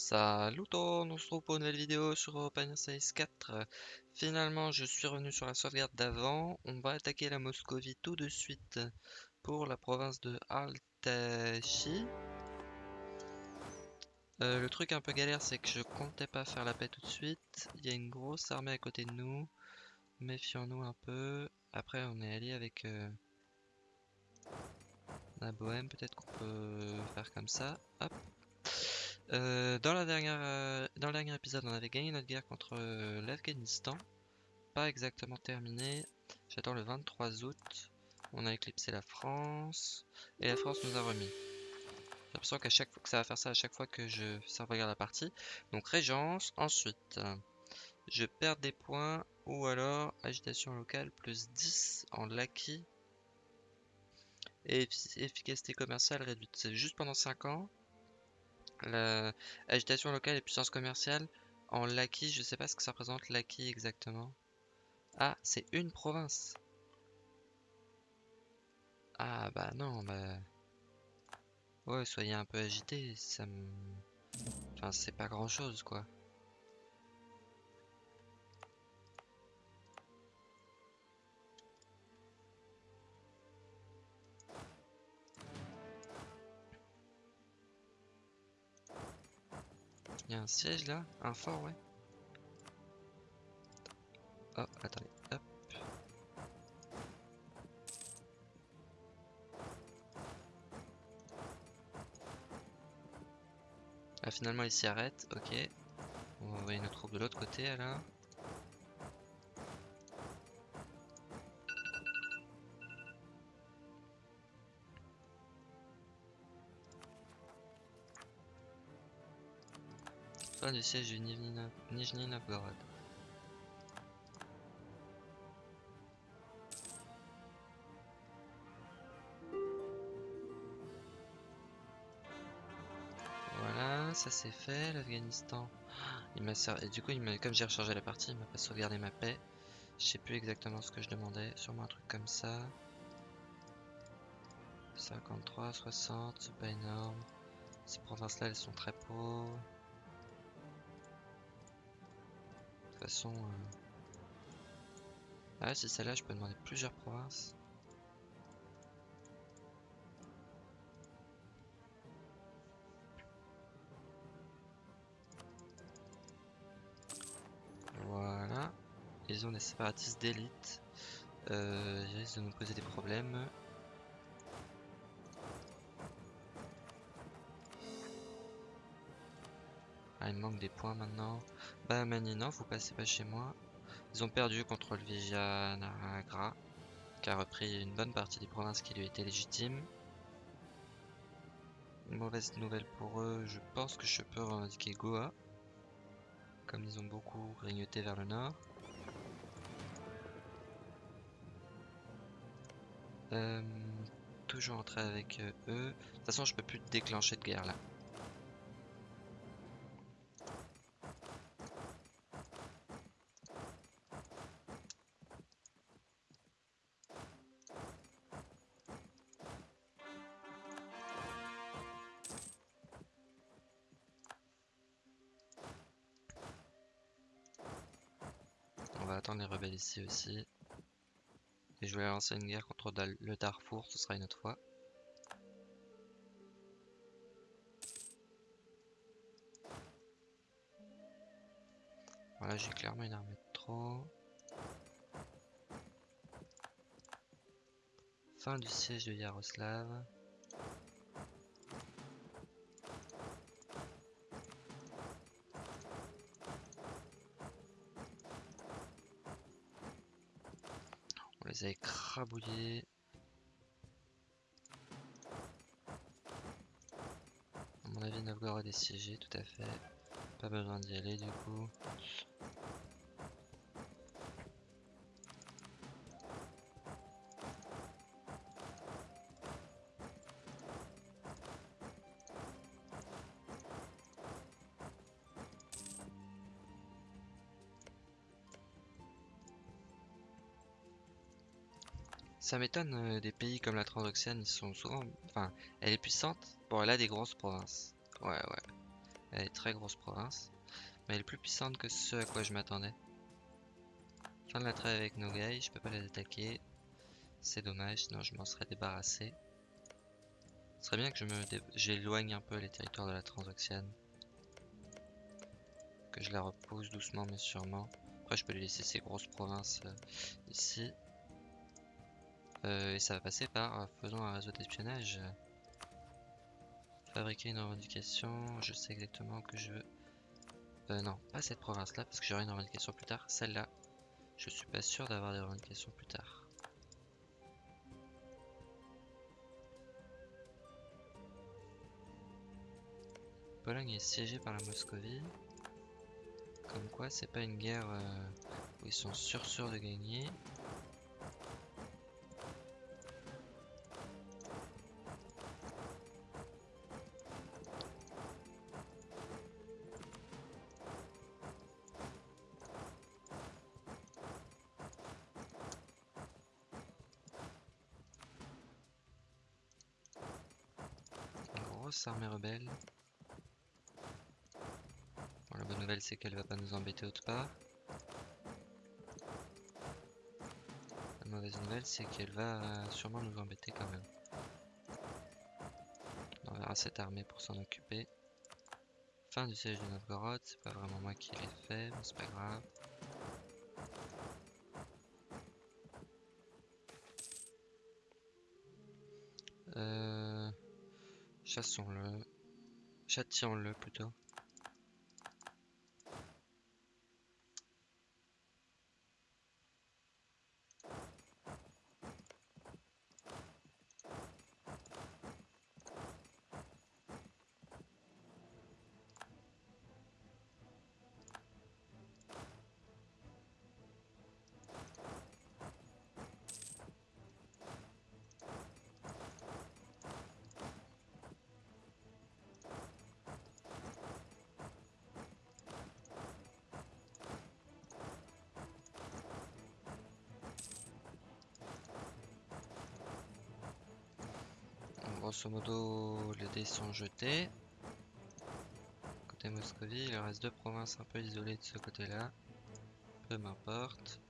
Salut on se retrouve pour une nouvelle vidéo sur Open Space 4. Finalement, je suis revenu sur la sauvegarde d'avant. On va attaquer la Moscovie tout de suite pour la province de Altachi. Euh, le truc un peu galère, c'est que je comptais pas faire la paix tout de suite. Il y a une grosse armée à côté de nous. Méfions-nous un peu. Après, on est allié avec euh, la Bohème. Peut-être qu'on peut faire comme ça. Hop. Euh, dans, la dernière, euh, dans le dernier épisode, on avait gagné notre guerre contre euh, l'Afghanistan. Pas exactement terminé. J'attends le 23 août. On a éclipsé la France. Et la France nous a remis. J'ai l'impression que ça va faire ça à chaque fois que je regarde la partie. Donc Régence. Ensuite, je perds des points. Ou alors agitation locale plus 10 en l'acquis. Et efficacité commerciale réduite. C'est juste pendant 5 ans. L'agitation locale et puissance commerciale en l'acquis, je sais pas ce que ça représente l'acquis exactement. Ah, c'est une province. Ah bah non, bah... Ouais, soyez un peu agité, ça me... Enfin, c'est pas grand chose, quoi. Il y a un siège là Un fort, ouais. Oh, attendez, hop. Ah, finalement, il s'y arrête, ok. On va envoyer nos troupes de l'autre côté alors. Fin du siège du Nijni Novgorod. Voilà, ça c'est fait, l'Afghanistan. Il m'a et du coup, il comme j'ai rechargé la partie, il m'a pas sauvegardé ma paix. Je sais plus exactement ce que je demandais, sûrement un truc comme ça. 53, 60, c'est pas énorme. Ces provinces-là, elles sont très pauvres. Toute façon... Euh, ah, c'est celle-là, je peux demander plusieurs provinces. Voilà. Ils ont des séparatistes d'élite. Euh, ils risquent de nous poser des problèmes. Il manque des points maintenant. Bah, non, vous passez pas chez moi. Ils ont perdu contre le Vijayanagara, qui a repris une bonne partie des provinces qui lui étaient légitimes. mauvaise nouvelle pour eux, je pense que je peux revendiquer Goa, comme ils ont beaucoup grignoté vers le nord. Euh, toujours entrer avec euh, eux. De toute façon, je peux plus déclencher de guerre là. Ici aussi. Et je vais lancer une guerre contre le Darfour, ce sera une autre fois. Voilà, j'ai clairement une armée de trop. Fin du siège de Yaroslav. Les a écrabouillés. À mon avis, Novgorod est siégé, tout à fait. Pas besoin d'y aller du coup. Ça m'étonne euh, des pays comme la Transoxiane, ils sont souvent... Enfin, elle est puissante. Bon, elle a des grosses provinces. Ouais, ouais. Elle est très grosse province. Mais elle est plus puissante que ce à quoi je m'attendais. Fin de la trêve avec Nogai, je peux pas les attaquer. C'est dommage, sinon je m'en serais débarrassé. Ce serait bien que j'éloigne un peu les territoires de la Transoxiane. Que je la repousse doucement mais sûrement. Après je peux lui laisser ces grosses provinces euh, ici. Euh, et ça va passer par euh, faisons un réseau d'espionnage. Fabriquer une revendication, je sais exactement que je veux... Euh, non, pas cette province là parce que j'aurai une revendication plus tard. Celle-là, je suis pas sûr d'avoir des revendications plus tard. Pologne est siégée par la Moscovie. Comme quoi, c'est pas une guerre euh, où ils sont sûrs sûrs de gagner. C'est qu'elle va pas nous embêter autre part. La mauvaise nouvelle c'est qu'elle va euh, sûrement nous embêter quand même. On verra cette armée pour s'en occuper. Fin du siège de Novgorod, c'est pas vraiment moi qui l'ai fait, mais c'est pas grave. Euh... Chassons-le. Châtions-le plutôt. Grosso modo, les dés sont jetés. Côté Moscovie, il reste deux provinces un peu isolées de ce côté-là. Peu m'importe.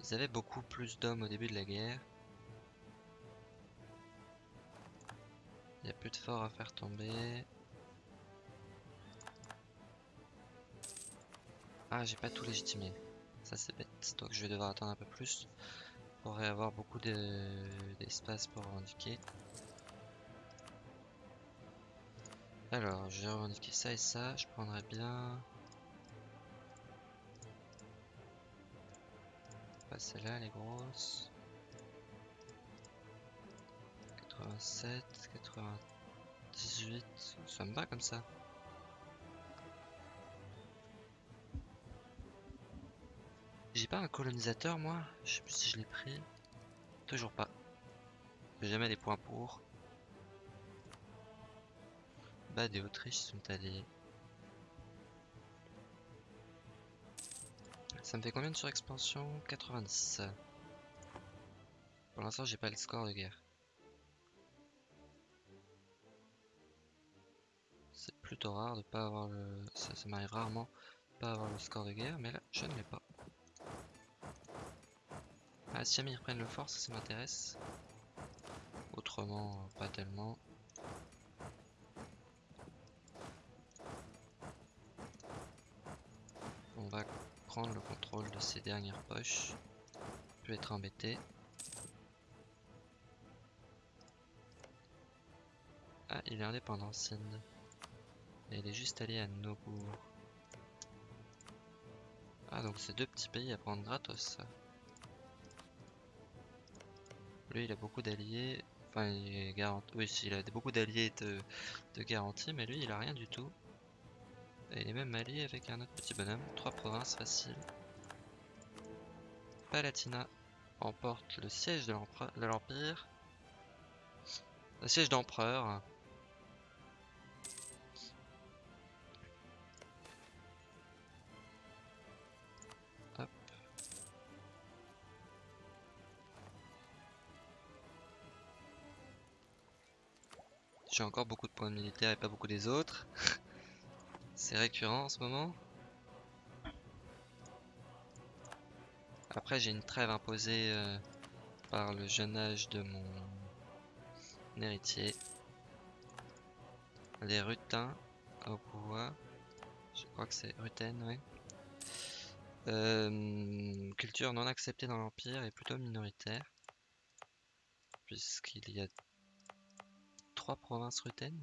Ils avaient beaucoup plus d'hommes au début de la guerre. Il n'y a plus de forts à faire tomber. Ah, j'ai pas tout légitimé. Ça c'est bête. Donc je vais devoir attendre un peu plus pour avoir beaucoup d'espace pour revendiquer. Alors, je vais revendiquer ça et ça. Je prendrais bien... Pas celle-là, les grosses. 87, 98. Ça me va comme ça. J'ai pas un colonisateur moi Je sais plus si je l'ai pris. Toujours pas. J'ai jamais des points pour. Bad et Autriche sont alliés. Ça me fait combien de surexpansion 90. Pour l'instant j'ai pas le score de guerre. C'est plutôt rare de pas avoir le... Ça, ça m'arrive rarement de pas avoir le score de guerre, mais là je ne l'ai pas. Ah, si jamais ils reprennent le fort, ça, ça m'intéresse. Autrement, pas tellement. On va prendre le contrôle de ces dernières poches. Je vais être embêté. Ah, il est indépendant, Sind. Et il est juste allé à Nobour. Ah, donc c'est deux petits pays à prendre gratos, ça. Lui, il a beaucoup d'alliés. Enfin, il est garanti. Oui, il a beaucoup d'alliés de, garantie, mais lui, il a rien du tout. Et il est même allié avec un autre petit bonhomme. Trois provinces faciles. Palatina emporte le siège de l'Empire. Le siège d'empereur. Encore beaucoup de points de militaire et pas beaucoup des autres. C'est récurrent en ce moment. Après, j'ai une trêve imposée euh, par le jeune âge de mon héritier. Les rutins au pouvoir. Je crois que c'est Ruten, oui. Euh, culture non acceptée dans l'Empire et plutôt minoritaire. Puisqu'il y a trois provinces Ruten.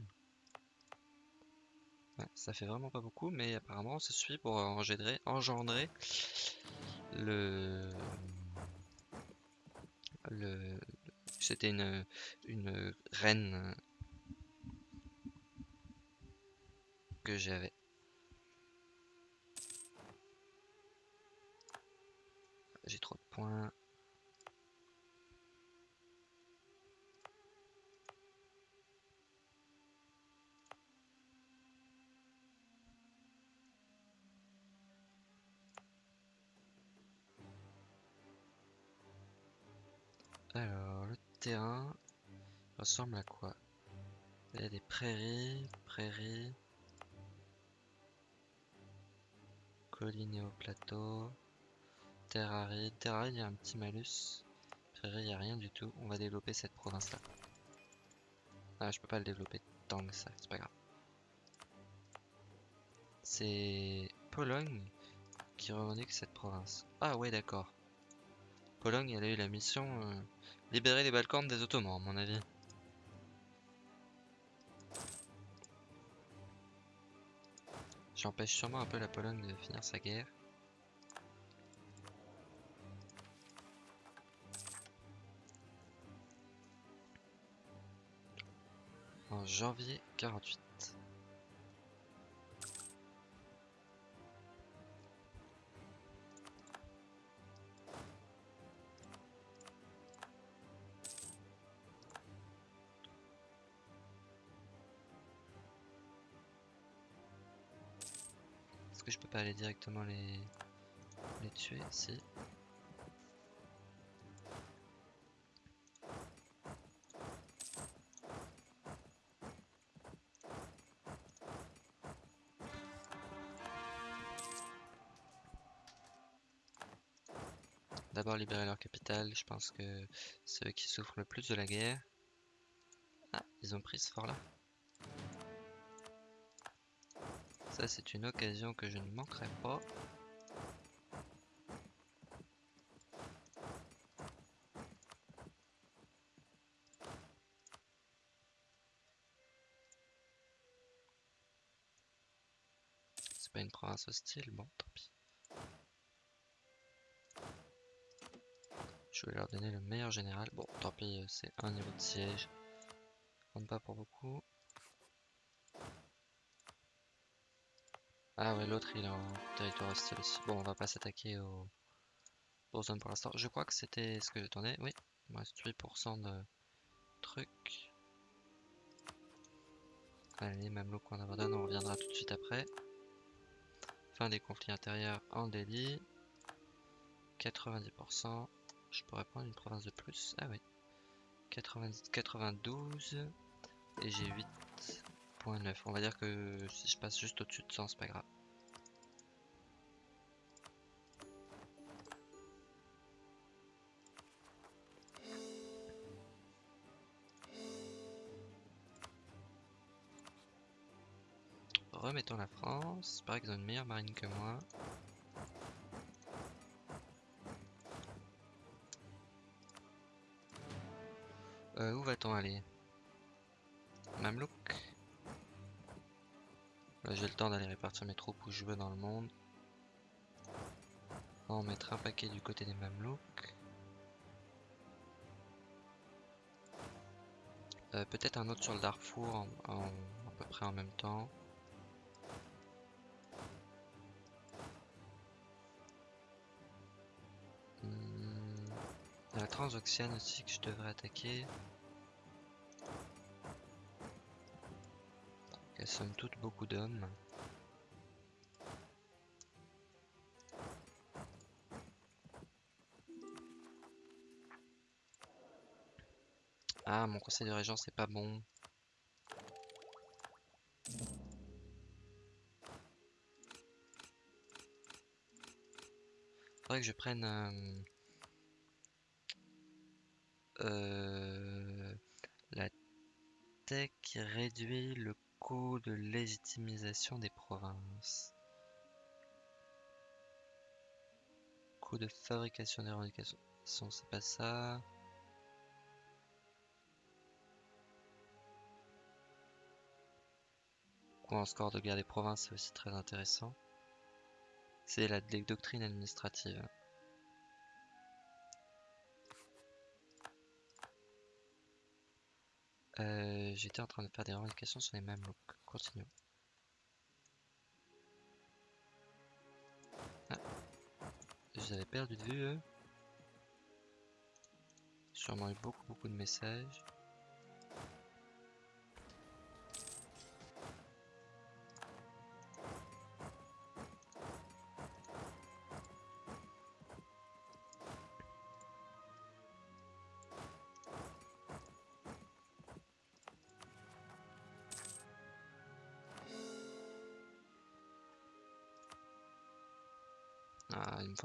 Ouais, ça fait vraiment pas beaucoup, mais apparemment ça suffit pour engendrer, engendrer le... le... C'était une, une reine que j'avais. J'ai trop de points. Ressemble à quoi? Il y a des prairies, prairies, collines et hauts plateaux, terre aride. Terre aride, il y a un petit malus. Prairie, il n'y a rien du tout. On va développer cette province-là. Ah, je peux pas le développer tant que ça, c'est pas grave. C'est Pologne qui revendique cette province. Ah ouais, d'accord. Pologne, elle a eu la mission euh, libérer les Balkans des Ottomans, à mon avis. J'empêche sûrement un peu la Pologne de finir sa guerre. En janvier 48. Directement les, les tuer Si. D'abord libérer leur capitale, je pense que c'est eux qui souffrent le plus de la guerre. Ah, ils ont pris ce fort là. Ça c'est une occasion que je ne manquerai pas. C'est pas une province hostile, bon tant pis. Je vais leur donner le meilleur général. Bon, tant pis, c'est un niveau de siège. Compte pas pour beaucoup. Ah ouais, l'autre il est en territoire hostile aussi. Bon, on va pas s'attaquer aux... zones pour l'instant. Je crois que c'était ce que j'attendais. Oui, il me reste 8% de trucs. Allez, même qu'on abandonne, on reviendra tout de suite après. Fin des conflits intérieurs en délit. 90%. Je pourrais prendre une province de plus. Ah oui. 90, 92. Et j'ai 8.9. On va dire que si je passe juste au-dessus de 100, c'est pas grave. Remettons la France. Par exemple, une meilleure marine que moi. Euh, où va-t-on aller? Mamelouk? Là j'ai le temps d'aller répartir mes troupes où je veux dans le monde. On va mettre un paquet du côté des Mamelouks. Euh, Peut-être un autre sur le Darfour à peu près en même temps. La transoxiane aussi que je devrais attaquer. Elles sont toutes beaucoup d'hommes. Ah, mon conseil de régence c'est pas bon. Faudrait que je prenne... Euh, la tech réduit le coût de légitimisation des provinces. Coût de fabrication des revendications, c'est pas ça. Coût en score de guerre des provinces, c'est aussi très intéressant. C'est la doctrine administrative. Euh, j'étais en train de faire des revendications sur les mêmes looks. Continuons. Ah. Je avais perdu de vue eux? Sûrement eu beaucoup beaucoup de messages.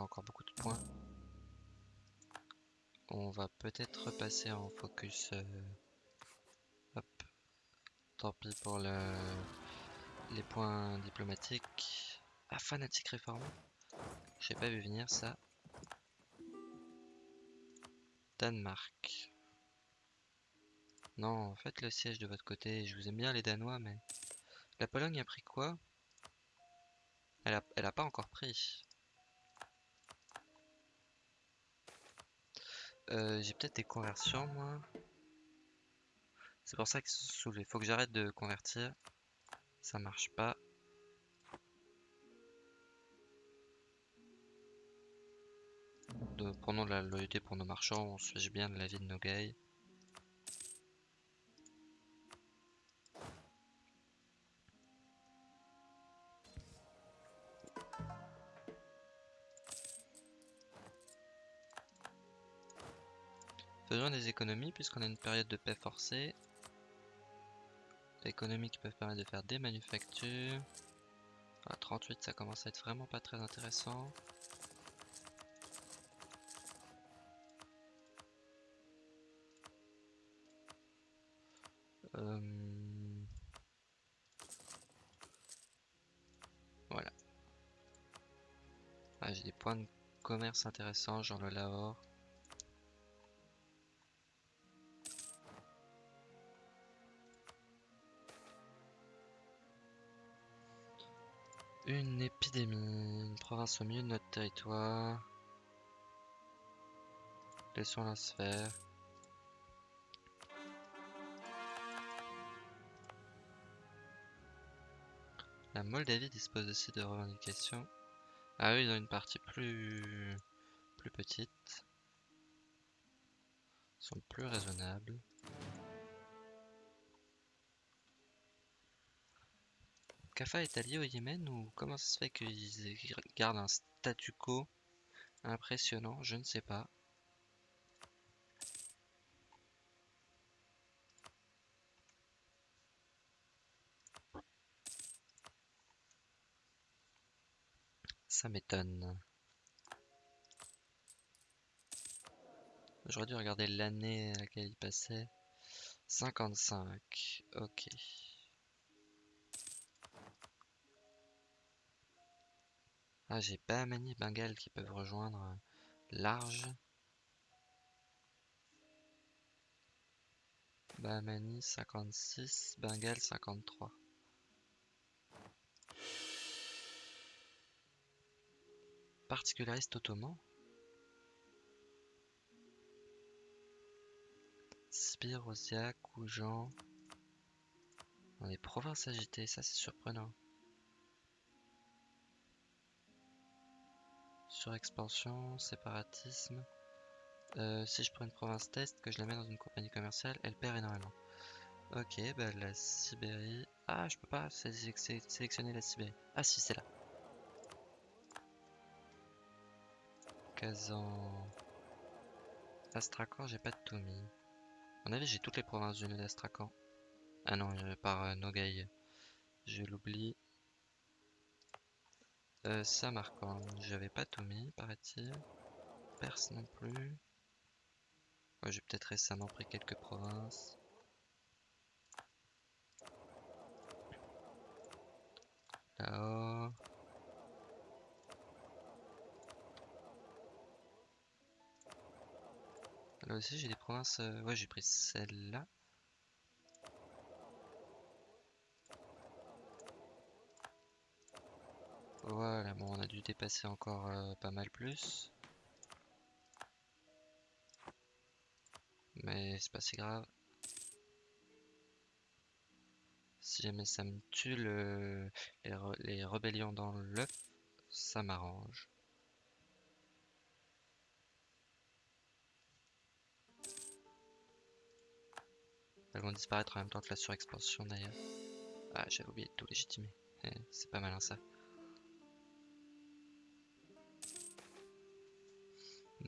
Encore beaucoup de points. On va peut-être repasser en focus. Euh, hop. Tant pis pour le... les points diplomatiques. Ah, fanatique réformé. J'ai pas vu venir ça. Danemark. Non, faites le siège de votre côté. Je vous aime bien les Danois, mais... La Pologne a pris quoi? Elle a, elle a pas encore pris. Euh, j'ai peut-être des conversions, moi. C'est pour ça qu'ils sont soulevés. Faut que j'arrête de convertir. Ça marche pas. De, prenons la loyauté pour nos marchands. On se fiche bien de la vie de nos gars. Faisons des économies puisqu'on a une période de paix forcée. Économies qui peuvent permettre de faire des manufactures. À 38 ça commence à être vraiment pas très intéressant. Euh, voilà. Ah, J'ai des points de commerce intéressants, genre le Lahore. Une épidémie, une province au milieu de notre territoire. Laissons la sphère. La Moldavie dispose aussi de revendications. Ah oui, ils ont une partie plus, plus petite. Ils sont plus raisonnables. Kafa est allié au Yémen ou comment ça se fait qu'ils gardent un statu quo impressionnant? Je ne sais pas. Ça m'étonne. J'aurais dû regarder l'année à laquelle il passait. 55. Ok. Ah, j'ai Bahmani et qui peuvent rejoindre euh, large. Bahmani 56, Bengale 53. Particulariste ottoman. Sibir, Osia, Koujan. Dans les provinces agitées, ça c'est surprenant. Surexpansion, séparatisme. Euh, si je prends une province test, que je la mets dans une compagnie commerciale, elle perd énormément. Ok, bah la Sibérie... Ah, je peux pas sélectionner la Sibérie. Ah si, c'est là. Kazan... Astrakhan, j'ai pas de tout mis. Mon avis, j'ai toutes les provinces du d'Astrakhan. Ah non, par euh, Nogai. Je l'oublie. Euh, Samarcande, j'avais pas mis, paraît-il. Perse non plus. J'ai peut-être récemment pris quelques provinces. Là-haut. Là aussi j'ai des provinces. euh, Ouais, j'ai pris celle-là. Voilà, bon, on a dû dépasser encore euh, pas mal plus. Mais c'est pas si grave. Si jamais ça me tue le- les, les rébellions dans l'œuf, ça m'arrange. Elles vont disparaître en même temps que la surexpansion d'ailleurs. Ah, j'avais oublié de tout légitimer. Eh, C'est pas malin ça.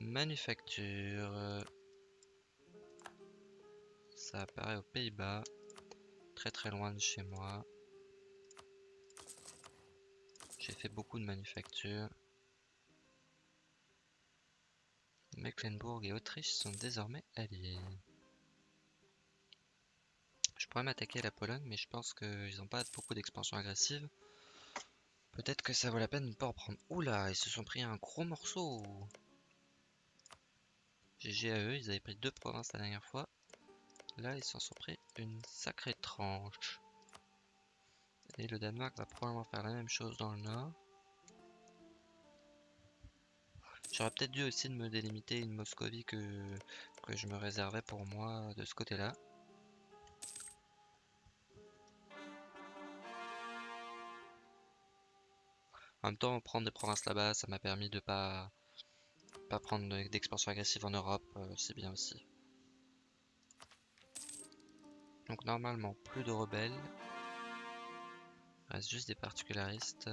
Manufacture. Ça apparaît aux Pays-Bas. Très très loin de chez moi. J'ai fait beaucoup de manufactures. Mecklenburg et Autriche sont désormais alliés. Je pourrais m'attaquer à la Pologne, mais je pense qu'ils n'ont pas beaucoup d'expansion agressive. Peut-être que ça vaut la peine de ne pas en prendre. Oula, ils se sont pris un gros morceau. GG à eux, ils avaient pris deux provinces la dernière fois. Là, ils s'en sont pris une sacrée tranche. Et le Danemark va probablement faire la même chose dans le nord. J'aurais peut-être dû aussi de me délimiter une Moscovie que, que je me réservais pour moi de ce côté-là. En même temps, prendre des provinces là-bas, ça m'a permis de pas, pas prendre de- d'expansion agressive en Europe, euh, c'est bien aussi. Donc normalement, plus de rebelles. Reste juste des particularistes.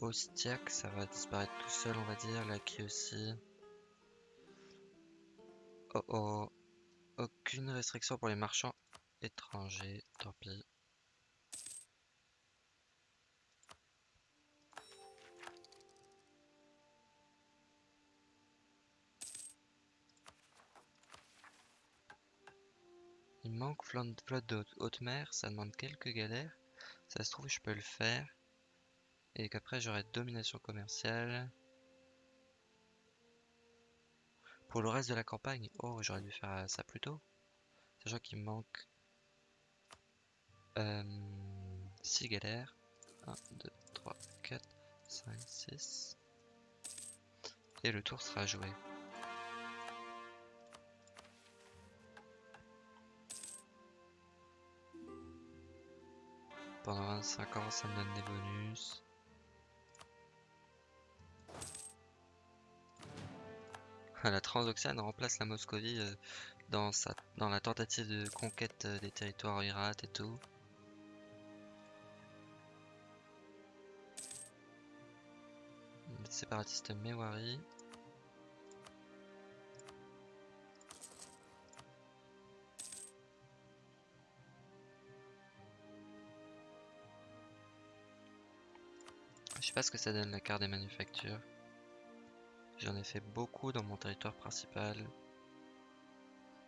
Ostiak, ça va disparaître tout seul, on va dire. Laki aussi. Oh oh. Aucune restriction pour les marchands étrangers, tant pis. Il manque flotte de haute- mer, ça demande quelques galères. Ça se trouve, je peux le faire. Et qu'après, j'aurai domination commerciale. Pour le reste de la campagne, oh, j'aurais dû faire euh, ça plus tôt. Sachant qu'il me manque 6 galères. 1, 2, 3, 4, 5, 6. Et le tour sera joué. Pendant 25 ans, ça me donne des bonus. La Transoxiane remplace la Moscovie euh, dans, sa, dans la tentative de conquête euh, des territoires irates et tout. Les séparatistes Mewari. Pas ce que ça donne la carte des manufactures. J'en ai fait beaucoup dans mon territoire principal.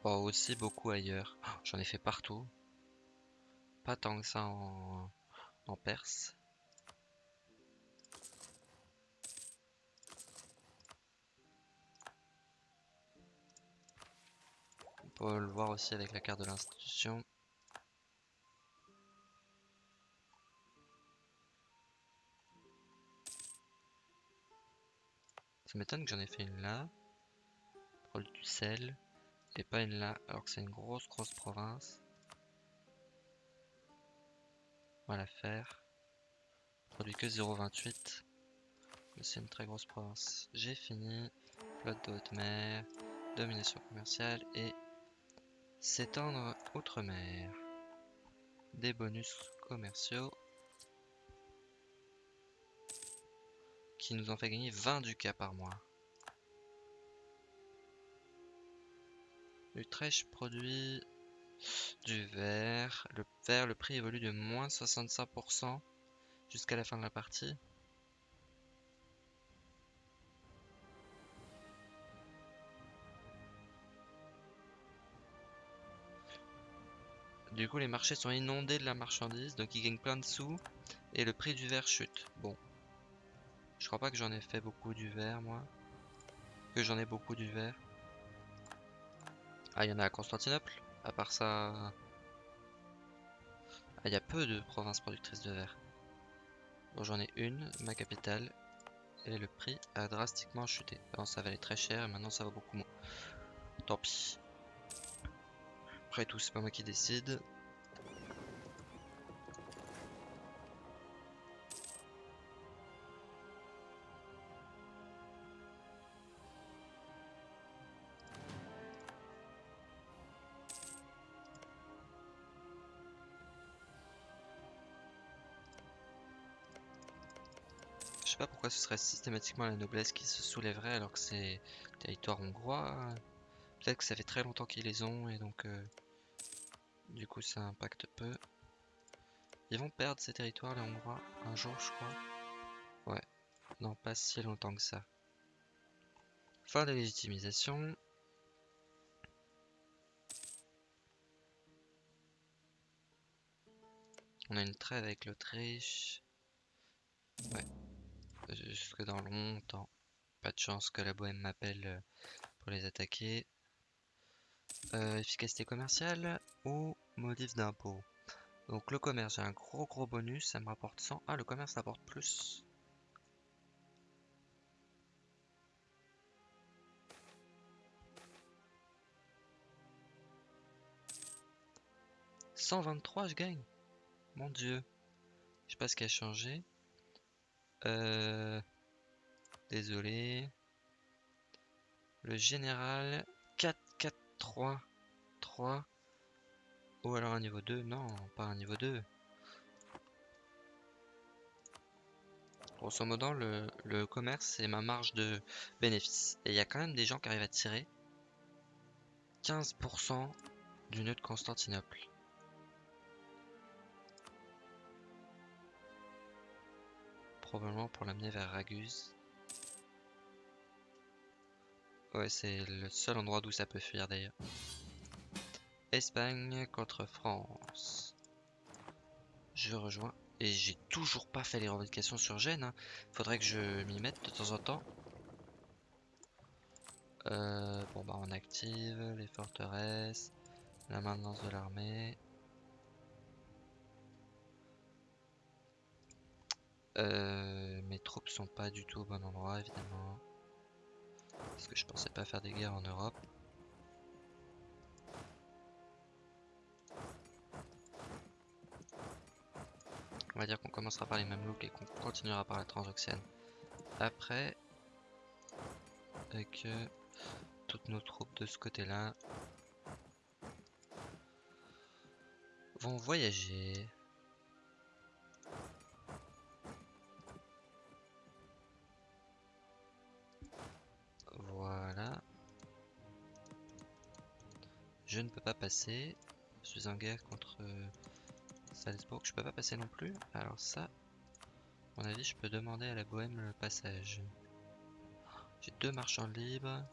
Bon, aussi beaucoup ailleurs. Oh, J'en ai fait partout. Pas tant que ça en, en Perse. On peut le voir aussi avec la carte de l'institution. Ça m'étonne que j'en ai fait une là. Produit du sel. Et pas une là, alors que c'est une grosse grosse province. On va la faire. Produit que 0,28. Mais c'est une très grosse province. J'ai fini. Flotte de haute mer. Domination commerciale et s'étendre outre-mer. Des bonus commerciaux. Qui nous ont fait gagner 20 ducats par mois. Utrecht produit du verre. Le verre, le prix évolue de moins 65%. jusqu'à la fin de la partie. Du coup, les marchés sont inondés de la marchandise, donc ils gagnent plein de sous et le prix du verre chute. Bon, je crois pas que j'en ai fait beaucoup du verre, moi. Que j'en ai beaucoup du verre. Ah, il y en a à Constantinople. À part ça... Ah, il y a peu de provinces productrices de verre. Bon, j'en ai une, ma capitale. Et le prix a drastiquement chuté. Avant, ça valait très cher et maintenant ça va beaucoup moins. Tant pis. Après tout, c'est pas moi qui décide. Ce serait systématiquement la noblesse qui se soulèverait alors que c'est territoire hongrois. Peut-être que ça fait très longtemps qu'ils les ont et donc euh, du coup ça impacte peu. Ils vont perdre ces territoires les hongrois un jour je crois. Ouais, non pas si longtemps que ça. Fin de légitimisation. On a une trêve avec l'Autriche. Ouais jusque dans longtemps. Pas de chance que la bohème m'appelle euh, pour les attaquer. Euh, efficacité commerciale ou modif d'impôt? Donc le commerce, j'ai un gros gros bonus, ça me rapporte 100. Ah, le commerce rapporte plus. « 123 je gagne Mon dieu Je sais pas ce qui a changé. Euh, désolé. Le général 4, 4, 3, 3. Ou alors un niveau 2. Non, pas un niveau 2. Grosso modo, le, le commerce, c'est ma marge de bénéfice. Et il y a quand même des gens qui arrivent à tirer 15% du nœud de Constantinople. Probablement pour l'amener vers Raguse. Ouais, c'est le seul endroit d'où ça peut fuir d'ailleurs. Espagne contre France. Je rejoins. Et j'ai toujours pas fait les revendications sur Gênes. Hein. Faudrait que je m'y mette de temps en temps. Euh, bon bah on active les forteresses, la maintenance de l'armée. Euh, mes troupes sont pas du tout au bon endroit évidemment. Parce que je pensais pas faire des guerres en Europe. On va dire qu'on commencera par les Mamelouks et qu'on continuera par la Transoxiane. Après, avec euh, toutes nos troupes de ce côté-là vont voyager. Je ne peux pas passer. Je suis en guerre contre euh, Salzbourg. Je peux pas passer non plus. Alors ça, à mon avis, je peux demander à la Bohème le passage. J'ai deux marchands libres.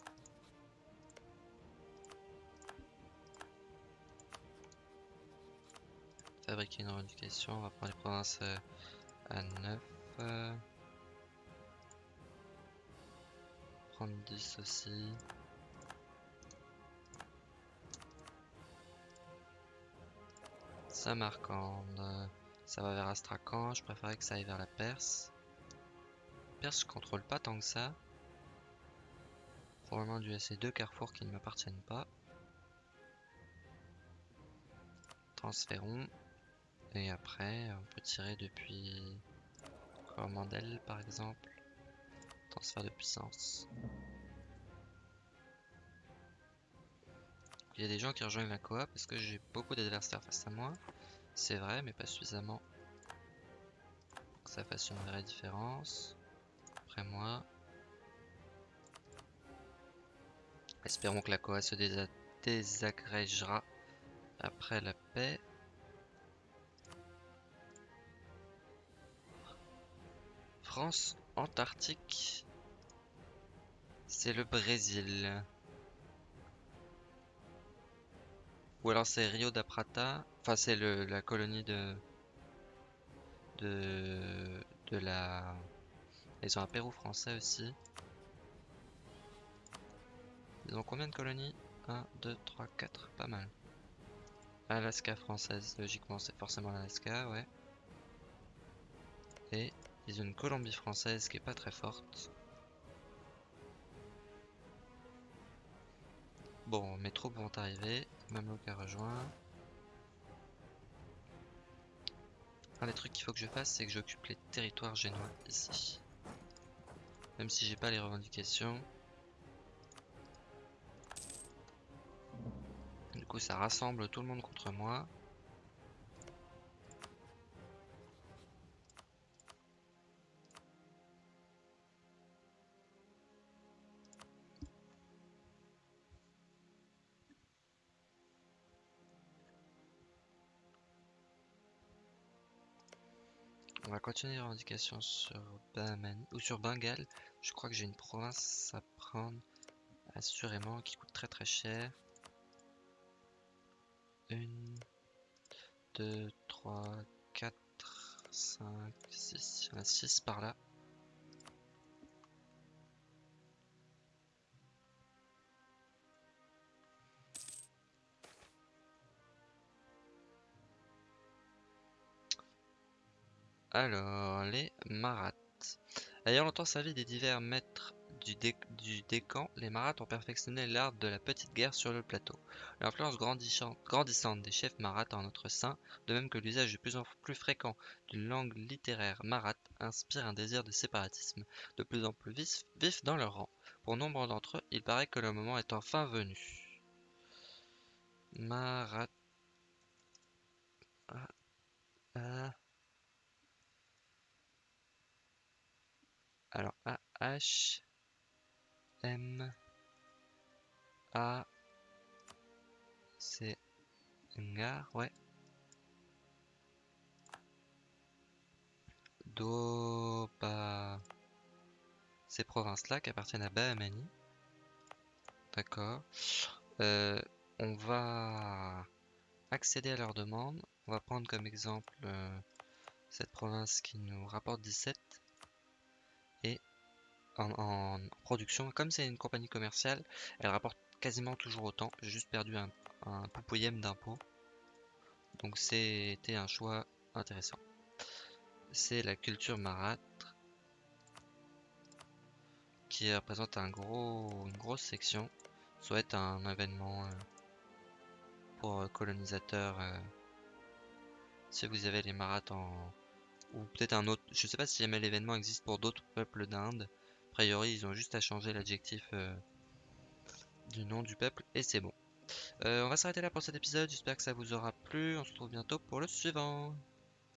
Fabriquer une revendication. On va prendre les provinces euh, à 9. Prendre 10 aussi. Samarcande. Ça va vers Astrakhan. Je préférais que ça aille vers la Perse. Perse, je contrôle pas tant que ça. Probablement dû à ces deux carrefours qui ne m'appartiennent pas. Transférons. Et après, on peut tirer depuis Cormandel par exemple. Transfert de puissance. Il y a des gens qui rejoignent la coop parce que j'ai beaucoup d'adversaires face à moi. C'est vrai, mais pas suffisamment. que ça fasse une vraie différence. Après moi. Espérons que la coop se désagrégera après la paix. France antarctique. C'est le Brésil. Ou alors c'est Rio da Prata. Enfin, c'est la colonie de. de. de la. Ils ont un Pérou français aussi. Ils ont combien de colonies? 1, 2, 3, 4. Pas mal. Alaska française, logiquement c'est forcément l'Alaska, ouais. Et ils ont une Colombie française qui est pas très forte. Bon, mes troupes vont arriver. Mamelouk a rejoint. Un des trucs qu'il faut que je fasse, c'est que j'occupe les territoires génois ici. Même si j'ai pas les revendications. Du coup, ça rassemble tout le monde contre moi. Continuer les revendications sur Bahman ou sur Bengale. Je crois que j'ai une province à prendre assurément qui coûte très très cher. Une, deux, trois, quatre, cinq, six. Il y en a six par là. Alors, les marates. Ayant longtemps servi des divers maîtres du, décan, les marates ont perfectionné l'art de la petite guerre sur le plateau. L'influence grandissante des chefs marates en notre sein, de même que l'usage de plus en plus fréquent d'une langue littéraire marate, inspire un désir de séparatisme de plus en plus vif, dans leur rang. Pour nombre d'entre eux, il paraît que le moment est enfin venu. Marat... Ah, ah. Alors, A, H, M, A, C, Ngar, ouais. Do, Ba, ces provinces-là qui appartiennent à Bahamani. D'accord. Euh, on va accéder à leur demande. On va prendre comme exemple euh, cette province qui nous rapporte 17 en, production. Comme c'est une compagnie commerciale, elle rapporte quasiment toujours autant. J'ai juste perdu un, un d'impôt. Donc c'était un choix intéressant. C'est la culture marâtre qui représente un gros, une grosse section. Soit un événement euh, pour colonisateurs. Euh, si vous avez les marâtres en, ou peut-être un autre. Je sais pas si jamais l'événement existe pour d'autres peuples d'Inde. A priori, ils ont juste à changer l'adjectif euh, du nom du peuple et c'est bon. Euh, on va s'arrêter là pour cet épisode. J'espère que ça vous aura plu. On se retrouve bientôt pour le suivant.